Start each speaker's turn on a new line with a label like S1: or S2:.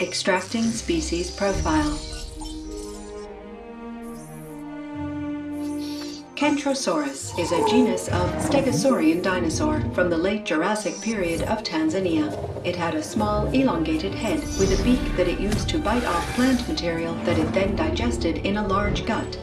S1: Extracting species profile. Kentrosaurus is a genus of stegosaurian dinosaur from the late Jurassic period of Tanzania. It had a small, elongated head with a beak that it used to bite off plant material that it then digested in a large gut.